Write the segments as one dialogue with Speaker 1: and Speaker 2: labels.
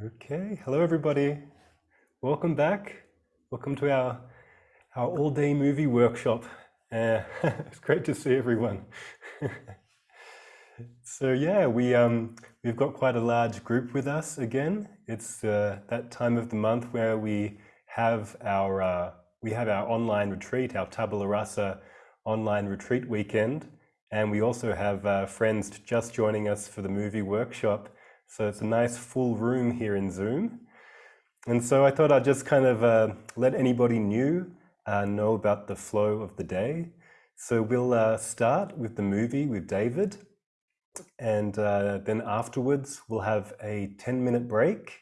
Speaker 1: Okay, hello everybody. Welcome back. Welcome to our our all-day movie workshop. Uh, it's great to see everyone. so yeah, we um we've got quite a large group with us again. It's uh, that time of the month where we have our uh, we have our online retreat, our Tabula Rasa online retreat weekend, and we also have uh, friends just joining us for the movie workshop. So it's a nice full room here in Zoom. And so I thought I'd just kind of uh, let anybody new uh, know about the flow of the day. So we'll uh, start with the movie with David. And uh, then afterwards, we'll have a 10 minute break.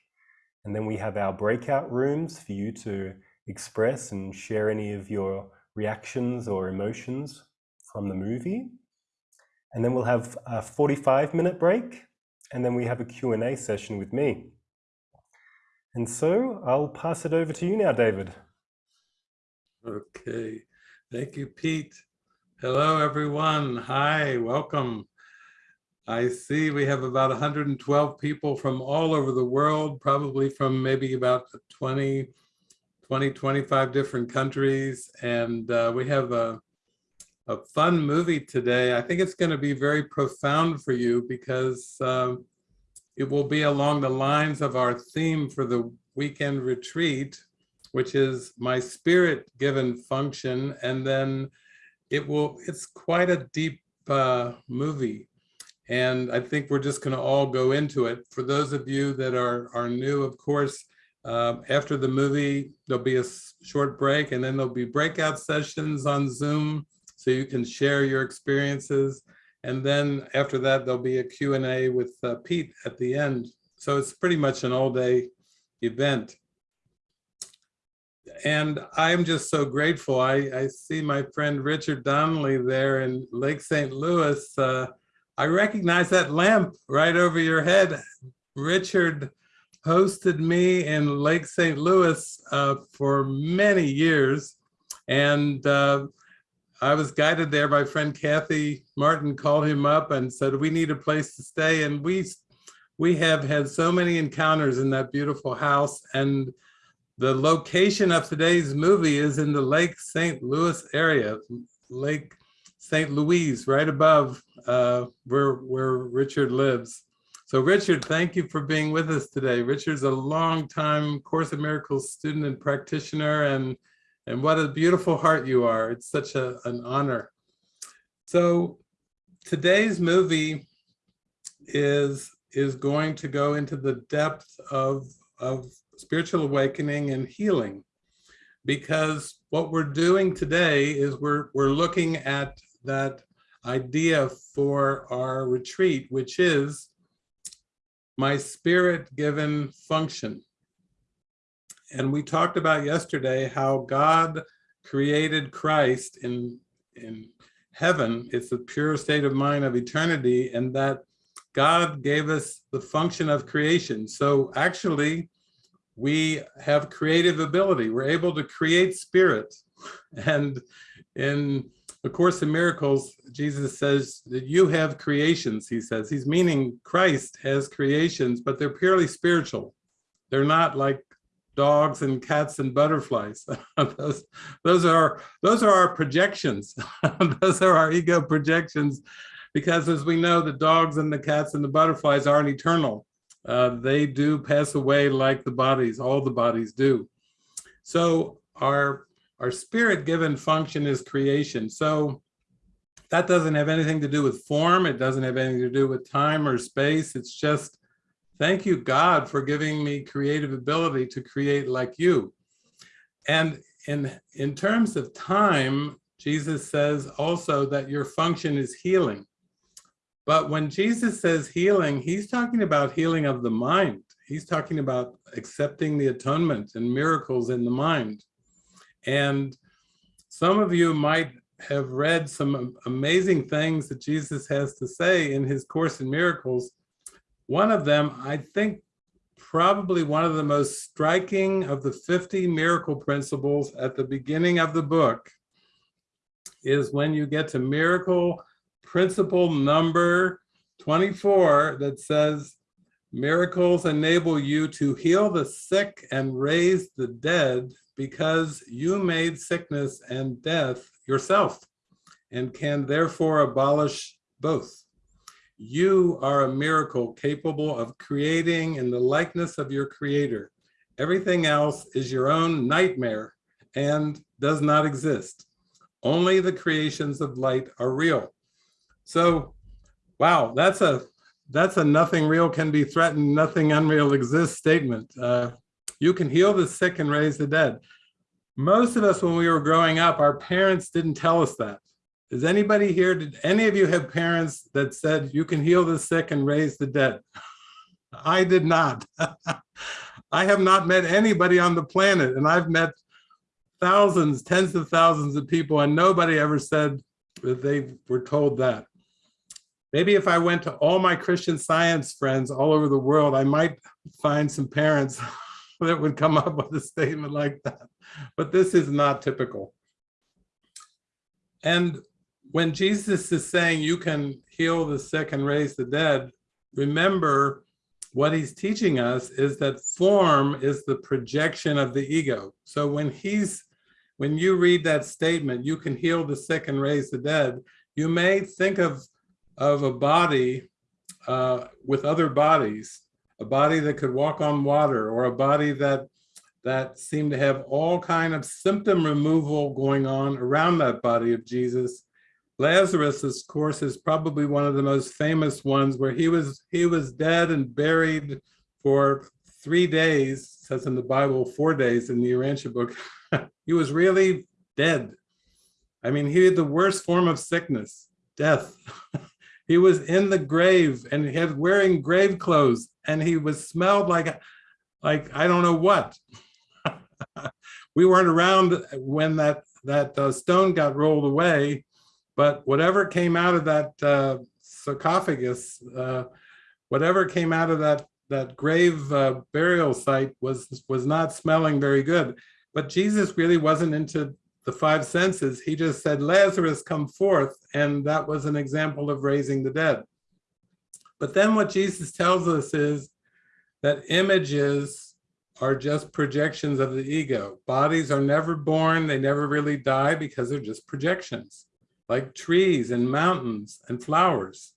Speaker 1: And then we have our breakout rooms for you to express and share any of your reactions or emotions from the movie. And then we'll have a 45 minute break and then we have a Q&A session with me. And so I'll pass it over to you now, David.
Speaker 2: Okay, thank you, Pete. Hello, everyone. Hi, welcome. I see we have about 112 people from all over the world, probably from maybe about 20, 20, 25 different countries. And uh, we have a, a fun movie today. I think it's going to be very profound for you because um, it will be along the lines of our theme for the weekend retreat, which is my spirit given function. And then it will, it's quite a deep uh, movie. And I think we're just going to all go into it. For those of you that are, are new, of course, uh, after the movie, there'll be a short break and then there'll be breakout sessions on Zoom so you can share your experiences. And then after that, there'll be a Q&A with uh, Pete at the end. So it's pretty much an all day event. And I'm just so grateful. I, I see my friend Richard Donnelly there in Lake St. Louis. Uh, I recognize that lamp right over your head. Richard hosted me in Lake St. Louis uh, for many years. And uh, I was guided there by friend Kathy Martin called him up and said, we need a place to stay. And we, we have had so many encounters in that beautiful house. And the location of today's movie is in the Lake St. Louis area, Lake St. Louise, right above uh, where, where Richard lives. So Richard, thank you for being with us today. Richard's a long-time Course in Miracles student and practitioner, and and what a beautiful heart you are. It's such a, an honor. So today's movie is, is going to go into the depth of, of spiritual awakening and healing because what we're doing today is we're, we're looking at that idea for our retreat, which is my spirit given function. And we talked about yesterday how God created Christ in, in heaven. It's the pure state of mind of eternity and that God gave us the function of creation. So actually, we have creative ability. We're able to create spirit. And in the Course in Miracles, Jesus says that you have creations, he says. He's meaning Christ has creations, but they're purely spiritual. They're not like dogs and cats and butterflies. those, those are those are our projections. those are our ego projections, because as we know, the dogs and the cats and the butterflies aren't eternal. Uh, they do pass away like the bodies. All the bodies do. So our our spirit given function is creation. So that doesn't have anything to do with form. It doesn't have anything to do with time or space. It's just Thank you, God, for giving me creative ability to create like you. And in, in terms of time, Jesus says also that your function is healing. But when Jesus says healing, he's talking about healing of the mind. He's talking about accepting the atonement and miracles in the mind. And some of you might have read some amazing things that Jesus has to say in his Course in Miracles one of them, I think probably one of the most striking of the 50 miracle principles at the beginning of the book is when you get to miracle principle number 24 that says, Miracles enable you to heal the sick and raise the dead because you made sickness and death yourself and can therefore abolish both. You are a miracle capable of creating in the likeness of your creator. Everything else is your own nightmare and does not exist. Only the creations of light are real. So, wow, that's a that's a nothing real can be threatened, nothing unreal exists statement. Uh, you can heal the sick and raise the dead. Most of us, when we were growing up, our parents didn't tell us that. Does anybody here, did any of you have parents that said you can heal the sick and raise the dead? I did not. I have not met anybody on the planet and I've met thousands, tens of thousands of people and nobody ever said that they were told that. Maybe if I went to all my Christian science friends all over the world, I might find some parents that would come up with a statement like that. But this is not typical. And when Jesus is saying you can heal the sick and raise the dead, remember what he's teaching us is that form is the projection of the ego. So when he's, when you read that statement, you can heal the sick and raise the dead, you may think of, of a body uh, with other bodies, a body that could walk on water or a body that that seemed to have all kind of symptom removal going on around that body of Jesus Lazarus, of course, is probably one of the most famous ones where he was he was dead and buried for three days, says in the Bible, four days in the Urantia book. he was really dead. I mean, he had the worst form of sickness, death. he was in the grave and he had wearing grave clothes and he was smelled like, like I don't know what. we weren't around when that, that uh, stone got rolled away, but whatever came out of that uh, sarcophagus, uh, whatever came out of that that grave uh, burial site was was not smelling very good. But Jesus really wasn't into the five senses. He just said, Lazarus, come forth. And that was an example of raising the dead. But then what Jesus tells us is that images are just projections of the ego. Bodies are never born, they never really die because they're just projections like trees and mountains and flowers,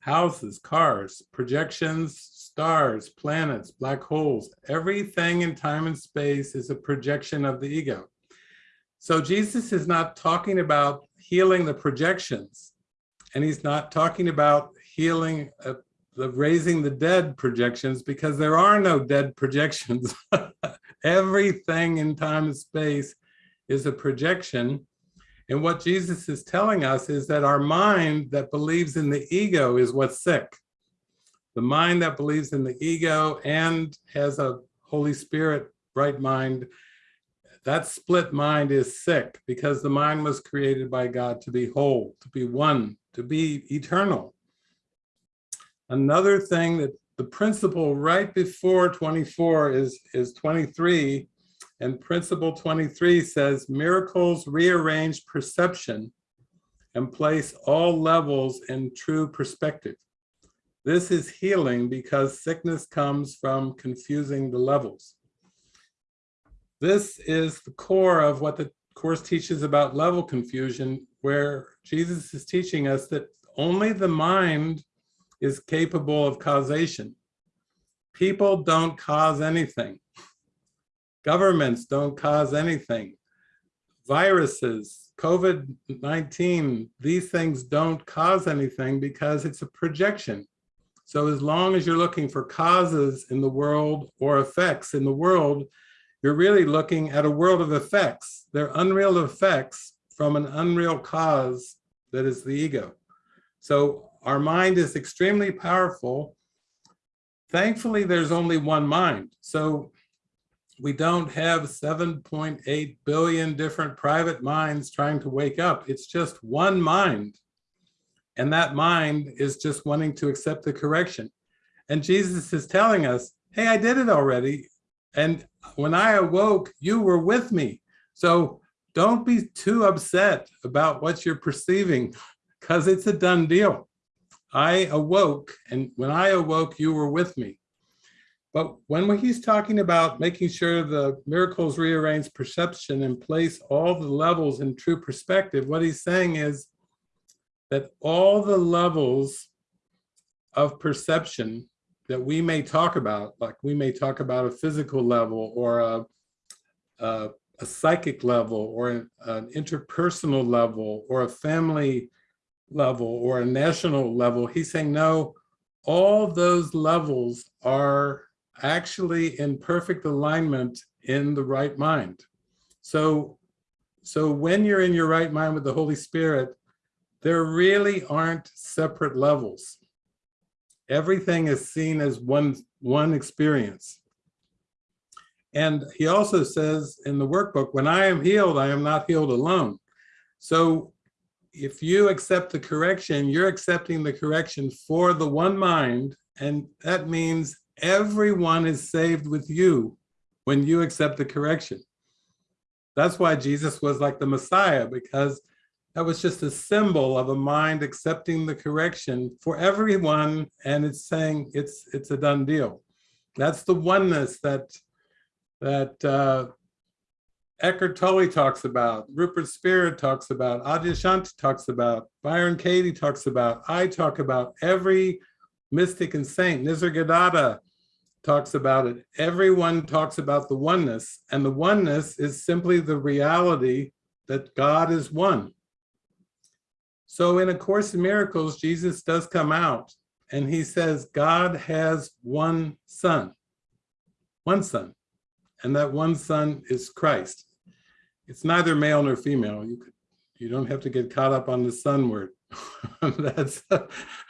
Speaker 2: houses, cars, projections, stars, planets, black holes, everything in time and space is a projection of the ego. So Jesus is not talking about healing the projections, and he's not talking about healing uh, the raising the dead projections because there are no dead projections. Everything in time and space is a projection and what Jesus is telling us is that our mind that believes in the ego is what's sick. The mind that believes in the ego and has a Holy Spirit right mind, that split mind is sick because the mind was created by God to be whole, to be one, to be eternal. Another thing that the principle right before 24 is, is 23, and principle 23 says miracles rearrange perception and place all levels in true perspective. This is healing because sickness comes from confusing the levels. This is the core of what the Course teaches about level confusion, where Jesus is teaching us that only the mind is capable of causation. People don't cause anything. Governments don't cause anything. Viruses, COVID-19, these things don't cause anything because it's a projection. So as long as you're looking for causes in the world or effects in the world, you're really looking at a world of effects. They're unreal effects from an unreal cause that is the ego. So our mind is extremely powerful. Thankfully, there's only one mind. So we don't have 7.8 billion different private minds trying to wake up. It's just one mind. And that mind is just wanting to accept the correction. And Jesus is telling us, hey, I did it already. And when I awoke, you were with me. So don't be too upset about what you're perceiving because it's a done deal. I awoke, and when I awoke, you were with me. But when he's talking about making sure the miracles rearrange perception and place all the levels in true perspective, what he's saying is that all the levels of perception that we may talk about, like we may talk about a physical level or a, a, a psychic level or an, an interpersonal level or a family level or a national level, he's saying, no, all those levels are actually in perfect alignment in the right mind. So, so when you're in your right mind with the Holy Spirit, there really aren't separate levels. Everything is seen as one, one experience. And he also says in the workbook, when I am healed, I am not healed alone. So if you accept the correction, you're accepting the correction for the one mind. And that means everyone is saved with you when you accept the correction. That's why Jesus was like the Messiah, because that was just a symbol of a mind accepting the correction for everyone. And it's saying it's it's a done deal. That's the oneness that that uh, Eckhart Tolle talks about, Rupert Spira talks about, Adyashanti talks about, Byron Katie talks about, I talk about, every mystic and saint, Nisargadatta talks about it. Everyone talks about the oneness, and the oneness is simply the reality that God is one. So in A Course in Miracles, Jesus does come out and he says, God has one son, one son, and that one son is Christ. It's neither male nor female. You could, you don't have to get caught up on the son word. That's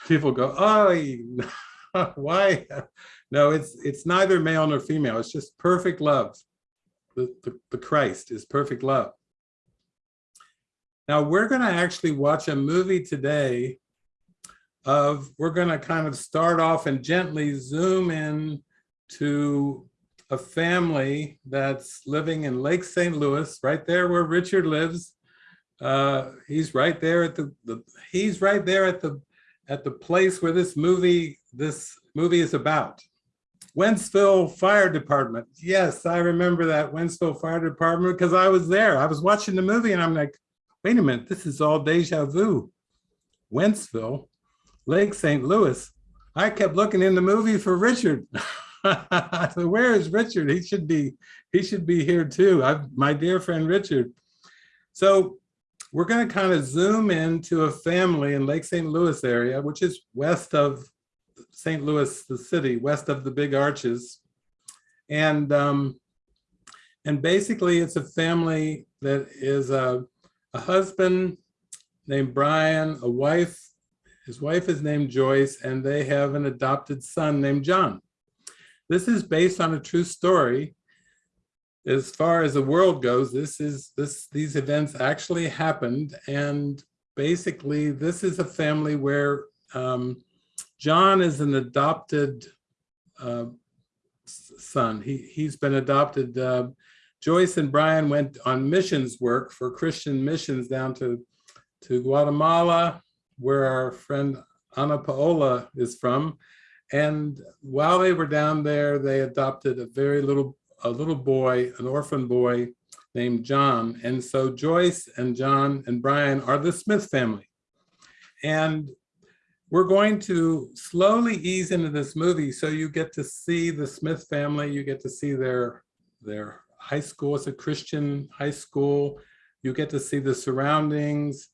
Speaker 2: people go, oh, why? No, it's it's neither male nor female. It's just perfect love. The, the, the Christ is perfect love. Now we're going to actually watch a movie today of, we're going to kind of start off and gently zoom in to a family that's living in Lake St. Louis, right there where Richard lives. Uh, he's right there at the, the he's right there at the at the place where this movie this movie is about. Wentzville Fire Department. Yes, I remember that Wentzville Fire Department because I was there. I was watching the movie and I'm like, wait a minute, this is all deja vu. Wentzville, Lake St. Louis. I kept looking in the movie for Richard. so where is Richard? He should be, he should be here too. I've, my dear friend Richard. So we're going to kind of zoom into a family in Lake St. Louis area, which is west of St. Louis, the city, west of the big arches. And um, and basically it's a family that is a a husband named Brian, a wife, his wife is named Joyce, and they have an adopted son named John. This is based on a true story. As far as the world goes, this is this these events actually happened, and basically this is a family where um, John is an adopted uh, son. He he's been adopted uh, Joyce and Brian went on missions work for Christian missions down to, to Guatemala, where our friend Ana Paola is from. And while they were down there, they adopted a very little, a little boy, an orphan boy named John. And so Joyce and John and Brian are the Smith family. And we're going to slowly ease into this movie so you get to see the Smith family, you get to see their, their high school, it's a Christian high school. You get to see the surroundings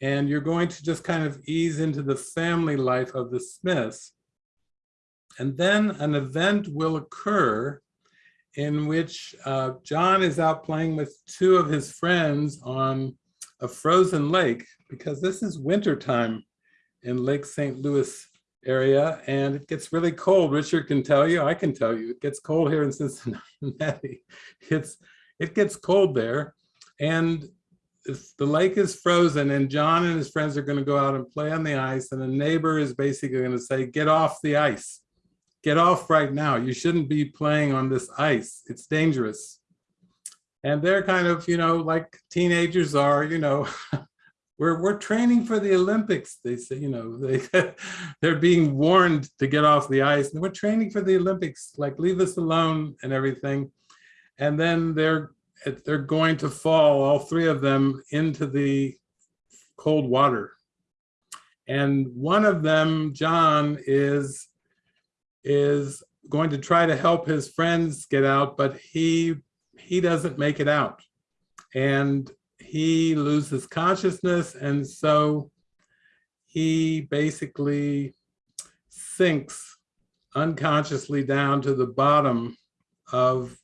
Speaker 2: and you're going to just kind of ease into the family life of the Smiths. And then an event will occur in which uh, John is out playing with two of his friends on a frozen lake because this is winter time in Lake St. Louis area and it gets really cold. Richard can tell you, I can tell you, it gets cold here in Cincinnati. It's, it gets cold there. And the lake is frozen and John and his friends are gonna go out and play on the ice and a neighbor is basically gonna say, get off the ice. Get off right now. You shouldn't be playing on this ice. It's dangerous. And they're kind of, you know, like teenagers are, you know, we're, we're training for the Olympics. They say, you know, they, they're being warned to get off the ice. And we're training for the Olympics, like leave us alone and everything. And then they're, they're going to fall, all three of them, into the cold water. And one of them, John, is, is going to try to help his friends get out, but he, he doesn't make it out. And he loses consciousness. And so he basically sinks unconsciously down to the bottom of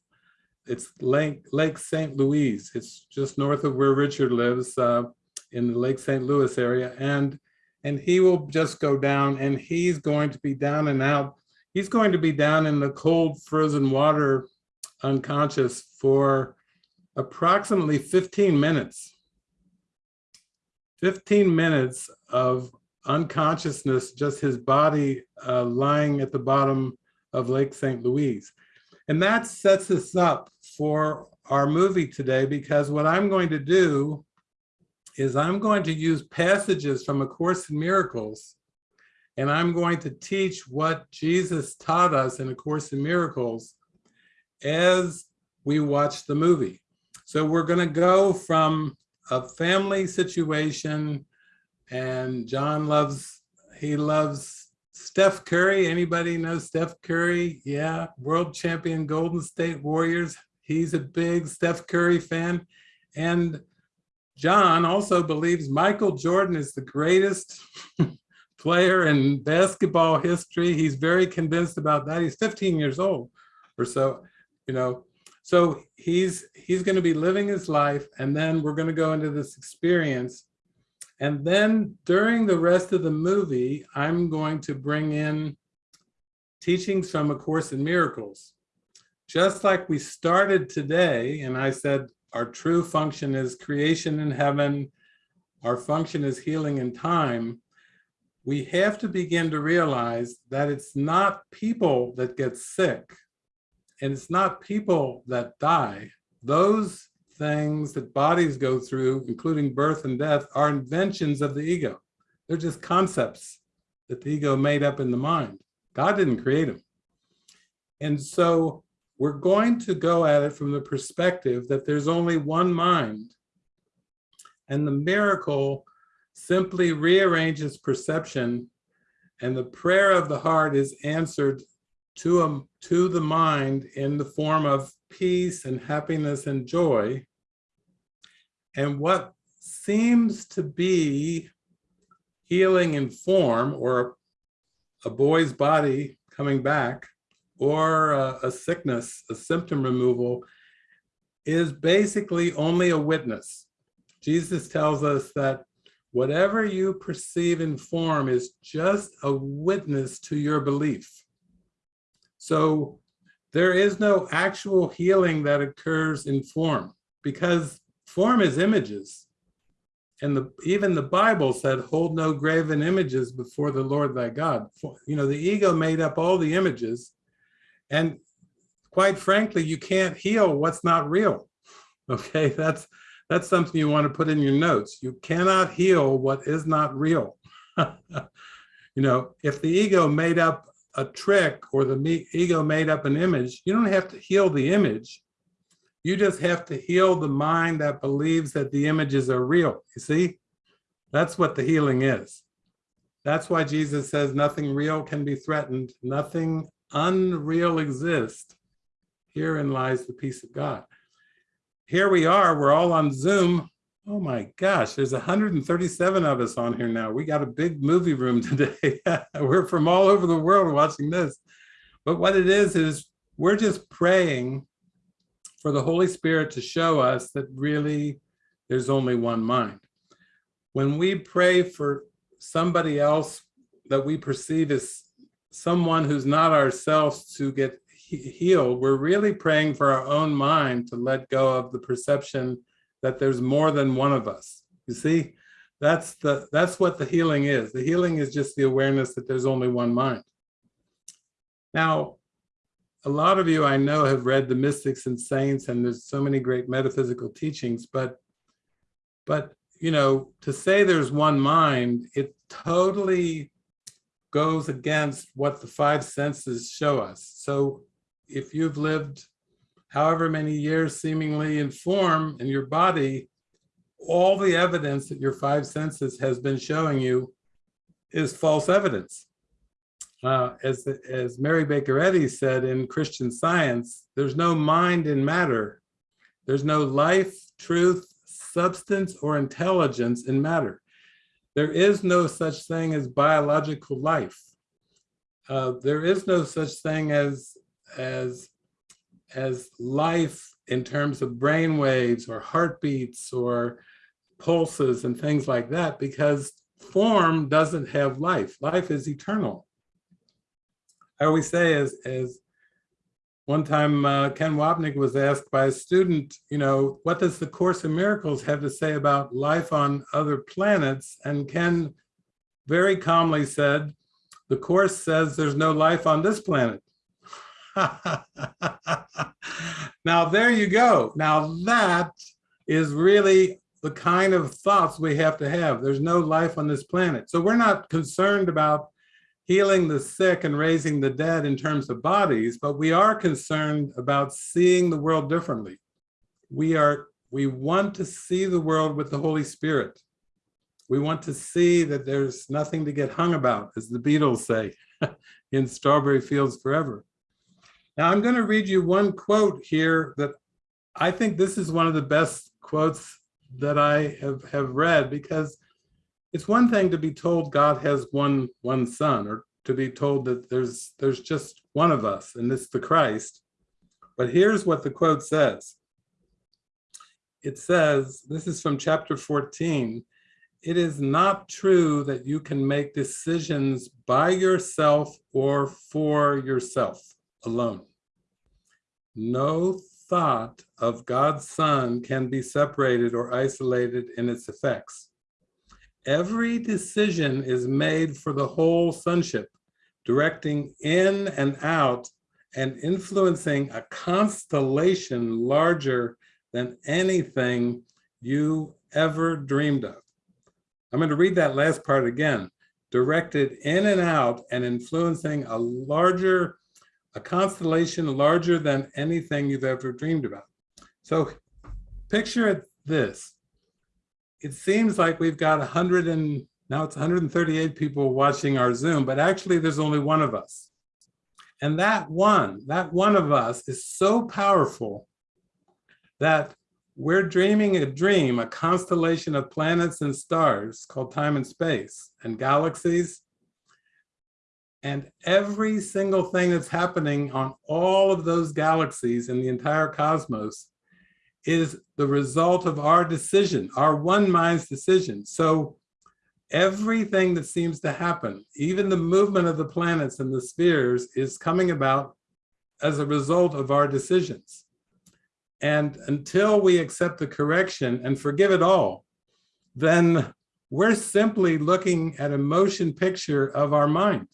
Speaker 2: it's Lake, Lake St. Louis. It's just north of where Richard lives uh, in the Lake St. Louis area. And, and he will just go down and he's going to be down and out. He's going to be down in the cold frozen water unconscious for approximately 15 minutes. 15 minutes of unconsciousness, just his body uh, lying at the bottom of Lake St. Louis. And that sets us up for our movie today because what I'm going to do is I'm going to use passages from A Course in Miracles and I'm going to teach what Jesus taught us in A Course in Miracles as we watch the movie. So we're going to go from a family situation and John loves, he loves Steph Curry, anybody know Steph Curry? Yeah, world champion Golden State Warriors. He's a big Steph Curry fan. And John also believes Michael Jordan is the greatest player in basketball history. He's very convinced about that. He's 15 years old or so, you know. So he's he's going to be living his life and then we're going to go into this experience and then during the rest of the movie, I'm going to bring in teachings from A Course in Miracles. Just like we started today, and I said our true function is creation in heaven, our function is healing in time, we have to begin to realize that it's not people that get sick, and it's not people that die. Those things that bodies go through, including birth and death, are inventions of the ego. They're just concepts that the ego made up in the mind. God didn't create them. And so we're going to go at it from the perspective that there's only one mind. And the miracle simply rearranges perception and the prayer of the heart is answered to, a, to the mind in the form of peace and happiness and joy. And what seems to be healing in form or a boy's body coming back or a, a sickness, a symptom removal is basically only a witness. Jesus tells us that whatever you perceive in form is just a witness to your belief. So there is no actual healing that occurs in form because form is images. And the, even the Bible said, hold no graven images before the Lord thy God. You know, the ego made up all the images. And quite frankly, you can't heal what's not real. Okay, that's that's something you want to put in your notes. You cannot heal what is not real. you know, if the ego made up a trick or the ego made up an image, you don't have to heal the image. You just have to heal the mind that believes that the images are real. You see, that's what the healing is. That's why Jesus says nothing real can be threatened. Nothing unreal exists. Herein lies the peace of God. Here we are, we're all on Zoom. Oh my gosh, there's 137 of us on here now. We got a big movie room today. we're from all over the world watching this. But what it is, is we're just praying for the Holy Spirit to show us that really there's only one mind. When we pray for somebody else that we perceive as someone who's not ourselves to get healed, we're really praying for our own mind to let go of the perception that there's more than one of us. You see, that's the that's what the healing is. The healing is just the awareness that there's only one mind. Now, a lot of you I know have read the mystics and saints and there's so many great metaphysical teachings, but but you know, to say there's one mind, it totally goes against what the five senses show us. So if you've lived however many years seemingly in form in your body, all the evidence that your five senses has been showing you is false evidence. Uh, as, as Mary Baker Eddy said in Christian Science, there's no mind in matter. There's no life, truth, substance, or intelligence in matter. There is no such thing as biological life. Uh, there is no such thing as, as, as life in terms of brain waves or heartbeats or pulses and things like that because form doesn't have life. Life is eternal. I always say as, as one time uh, Ken Wapnick was asked by a student, you know, what does the Course in Miracles have to say about life on other planets? And Ken very calmly said, the Course says there's no life on this planet. now there you go. Now that is really the kind of thoughts we have to have. There's no life on this planet. So we're not concerned about healing the sick and raising the dead in terms of bodies, but we are concerned about seeing the world differently. We are, we want to see the world with the Holy Spirit. We want to see that there's nothing to get hung about, as the Beatles say, in Strawberry Fields Forever. Now I'm gonna read you one quote here that I think this is one of the best quotes that I have, have read because it's one thing to be told God has one, one son or to be told that there's, there's just one of us and it's the Christ. But here's what the quote says. It says, this is from chapter 14, it is not true that you can make decisions by yourself or for yourself alone. No thought of God's Son can be separated or isolated in its effects. Every decision is made for the whole sonship, directing in and out and influencing a constellation larger than anything you ever dreamed of. I'm going to read that last part again. Directed in and out and influencing a larger a constellation larger than anything you've ever dreamed about. So picture this. It seems like we've got 100 and now it's 138 people watching our Zoom, but actually there's only one of us. And that one, that one of us is so powerful that we're dreaming a dream, a constellation of planets and stars called time and space and galaxies and every single thing that's happening on all of those galaxies in the entire cosmos is the result of our decision, our one mind's decision. So everything that seems to happen, even the movement of the planets and the spheres is coming about as a result of our decisions. And until we accept the correction and forgive it all, then we're simply looking at a motion picture of our mind.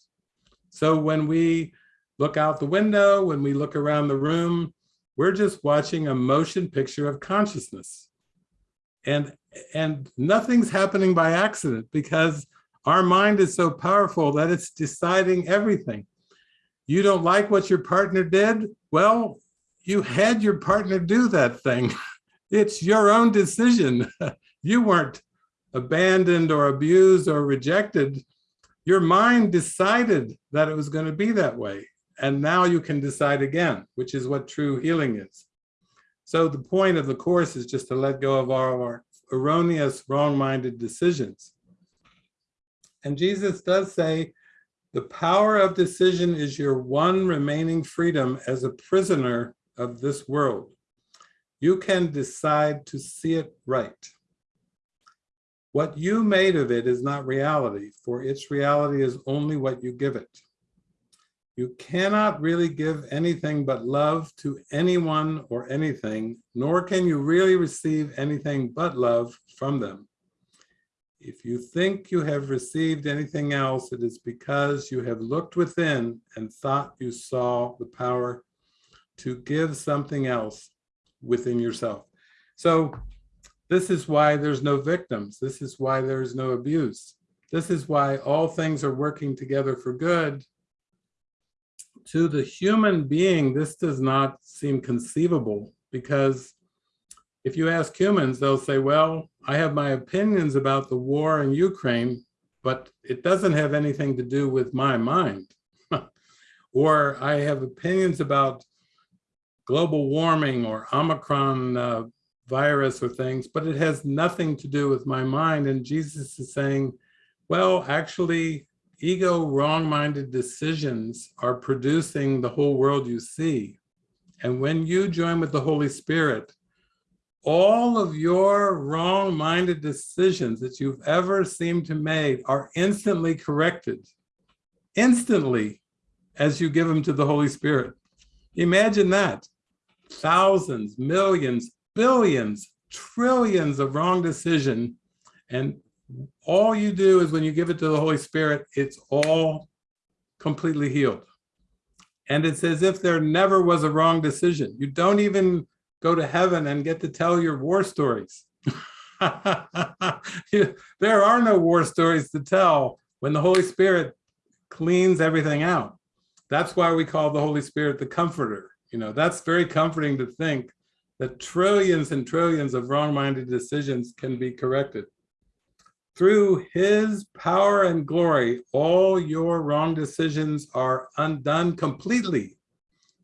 Speaker 2: So when we look out the window, when we look around the room, we're just watching a motion picture of consciousness. And, and nothing's happening by accident because our mind is so powerful that it's deciding everything. You don't like what your partner did? Well, you had your partner do that thing. It's your own decision. You weren't abandoned or abused or rejected your mind decided that it was going to be that way. And now you can decide again, which is what true healing is. So the point of the course is just to let go of all our erroneous, wrong-minded decisions. And Jesus does say, the power of decision is your one remaining freedom as a prisoner of this world. You can decide to see it right. What you made of it is not reality, for its reality is only what you give it. You cannot really give anything but love to anyone or anything, nor can you really receive anything but love from them. If you think you have received anything else, it is because you have looked within and thought you saw the power to give something else within yourself. So This is why there's no victims. This is why there is no abuse. This is why all things are working together for good. To the human being, this does not seem conceivable because if you ask humans, they'll say, well, I have my opinions about the war in Ukraine, but it doesn't have anything to do with my mind. or I have opinions about global warming or Omicron uh, virus or things, but it has nothing to do with my mind. And Jesus is saying, well, actually, ego wrong-minded decisions are producing the whole world you see. And when you join with the Holy Spirit, all of your wrong-minded decisions that you've ever seemed to make are instantly corrected, instantly, as you give them to the Holy Spirit. Imagine that. Thousands, millions, billions, trillions of wrong decision. And all you do is when you give it to the Holy Spirit, it's all completely healed. And it's as if there never was a wrong decision. You don't even go to heaven and get to tell your war stories. there are no war stories to tell when the Holy Spirit cleans everything out. That's why we call the Holy Spirit the comforter. You know, that's very comforting to think that trillions and trillions of wrong-minded decisions can be corrected. Through his power and glory, all your wrong decisions are undone completely,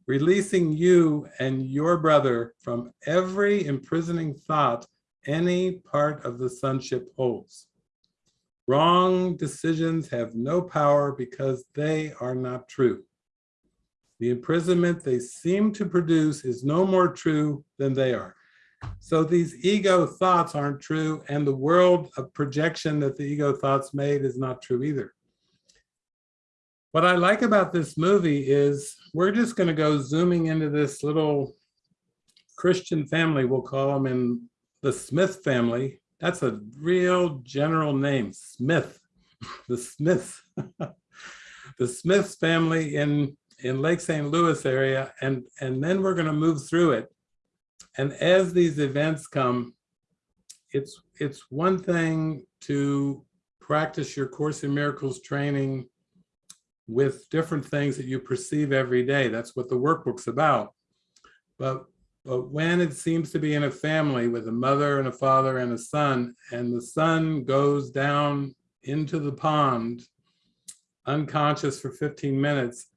Speaker 2: releasing you and your brother from every imprisoning thought any part of the sonship holds. Wrong decisions have no power because they are not true. The imprisonment they seem to produce is no more true than they are. So these ego thoughts aren't true, and the world of projection that the ego thoughts made is not true either. What I like about this movie is we're just going to go zooming into this little Christian family, we'll call them in the Smith family. That's a real general name, Smith, the Smiths. the Smiths family in in Lake St. Louis area, and, and then we're gonna move through it. And as these events come, it's, it's one thing to practice your Course in Miracles training with different things that you perceive every day. That's what the workbook's about. But, but when it seems to be in a family with a mother and a father and a son, and the son goes down into the pond unconscious for 15 minutes,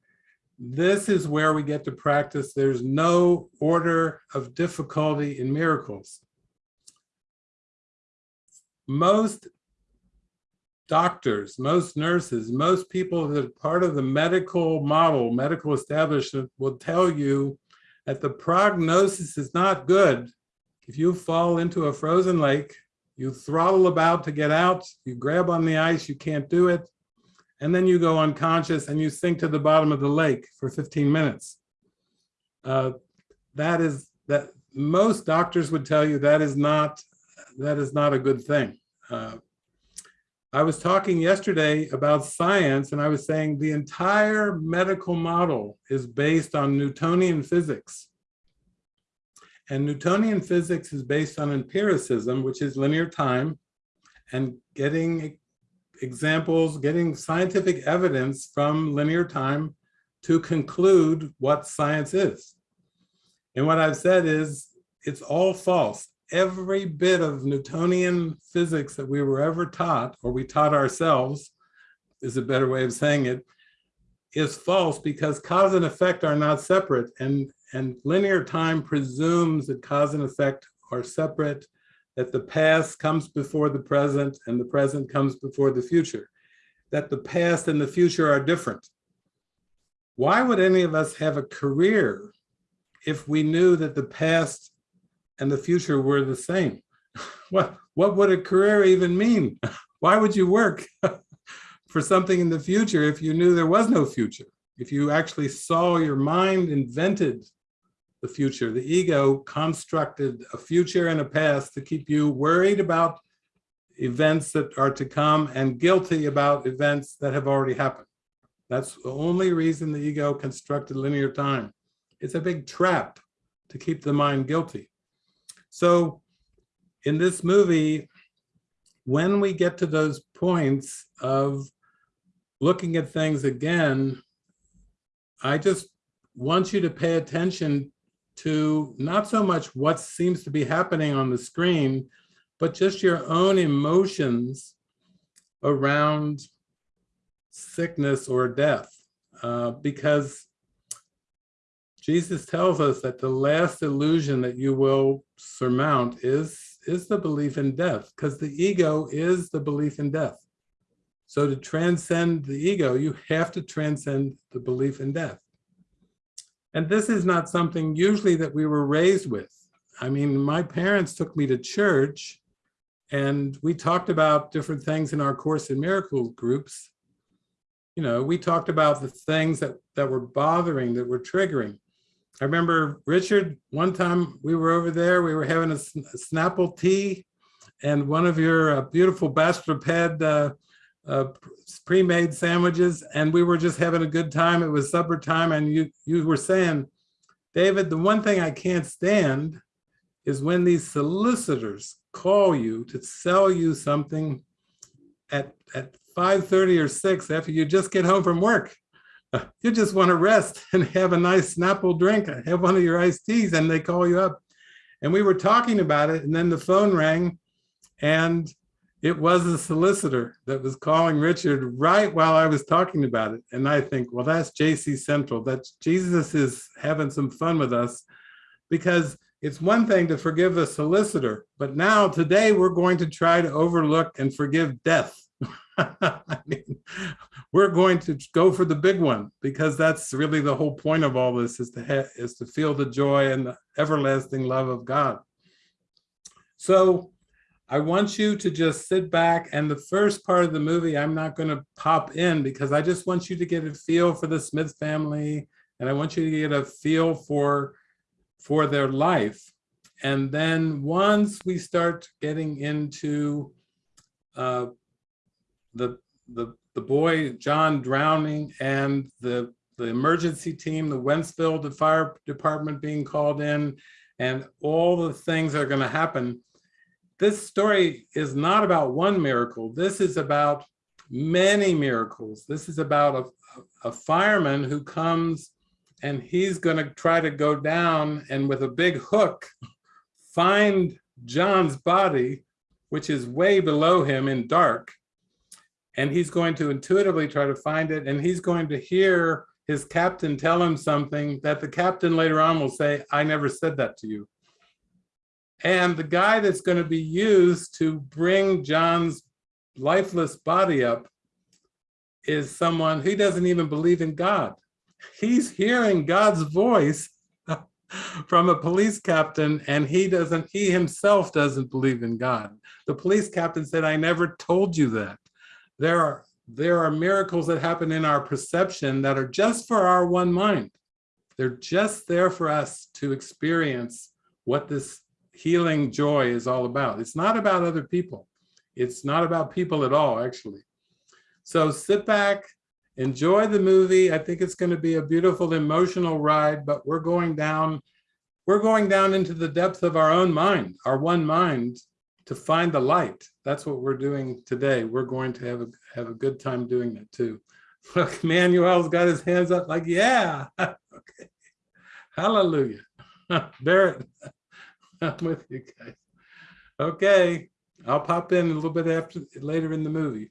Speaker 2: this is where we get to practice. There's no order of difficulty in miracles. Most doctors, most nurses, most people that are part of the medical model, medical establishment will tell you that the prognosis is not good. If you fall into a frozen lake, you throttle about to get out, you grab on the ice, you can't do it and then you go unconscious and you sink to the bottom of the lake for 15 minutes. Uh, that is that most doctors would tell you that is not that is not a good thing. Uh, I was talking yesterday about science and I was saying the entire medical model is based on Newtonian physics. And Newtonian physics is based on empiricism, which is linear time and getting examples, getting scientific evidence from linear time to conclude what science is. And what I've said is it's all false. Every bit of Newtonian physics that we were ever taught, or we taught ourselves, is a better way of saying it, is false because cause and effect are not separate. And, and linear time presumes that cause and effect are separate that the past comes before the present and the present comes before the future, that the past and the future are different. Why would any of us have a career if we knew that the past and the future were the same? what, what would a career even mean? Why would you work for something in the future if you knew there was no future? If you actually saw your mind invented the future. The ego constructed a future and a past to keep you worried about events that are to come and guilty about events that have already happened. That's the only reason the ego constructed linear time. It's a big trap to keep the mind guilty. So in this movie, when we get to those points of looking at things again, I just want you to pay attention to not so much what seems to be happening on the screen, but just your own emotions around sickness or death. Uh, because Jesus tells us that the last illusion that you will surmount is, is the belief in death, because the ego is the belief in death. So to transcend the ego, you have to transcend the belief in death. And this is not something usually that we were raised with. I mean, my parents took me to church and we talked about different things in our Course in Miracles groups. You know, we talked about the things that, that were bothering, that were triggering. I remember Richard, one time we were over there, we were having a, a Snapple tea and one of your uh, beautiful Bastrop had uh, uh, pre-made sandwiches and we were just having a good time. It was supper time and you, you were saying, David, the one thing I can't stand is when these solicitors call you to sell you something at, at 5.30 or 6 after you just get home from work. You just want to rest and have a nice Snapple drink, have one of your iced teas, and they call you up. And we were talking about it, and then the phone rang, and it was a solicitor that was calling Richard right while I was talking about it. And I think, well, that's JC Central. That Jesus is having some fun with us because it's one thing to forgive a solicitor, but now today we're going to try to overlook and forgive death. I mean, we're going to go for the big one because that's really the whole point of all this is to is to feel the joy and the everlasting love of God. So I want you to just sit back and the first part of the movie I'm not going to pop in because I just want you to get a feel for the Smith family and I want you to get a feel for for their life. And then once we start getting into uh, the, the, the boy, John drowning and the, the emergency team, the Wentzville, the fire department being called in and all the things that are gonna happen, this story is not about one miracle. This is about many miracles. This is about a, a fireman who comes and he's going to try to go down and with a big hook find John's body, which is way below him in dark. And he's going to intuitively try to find it. And he's going to hear his captain tell him something that the captain later on will say, I never said that to you. And the guy that's going to be used to bring John's lifeless body up is someone who doesn't even believe in God he's hearing God's voice from a police captain and he doesn't, he himself doesn't believe in God. The police captain said, I never told you that. There are, there are miracles that happen in our perception that are just for our one mind. They're just there for us to experience what this healing joy is all about. It's not about other people. It's not about people at all, actually. So sit back, enjoy the movie. I think it's going to be a beautiful emotional ride, but we're going down, we're going down into the depth of our own mind, our one mind to find the light. That's what we're doing today. We're going to have a, have a good time doing that too. Look, Manuel's got his hands up like, yeah, okay. Hallelujah. Barrett, I'm with you guys. Okay, I'll pop in a little bit after later in the movie.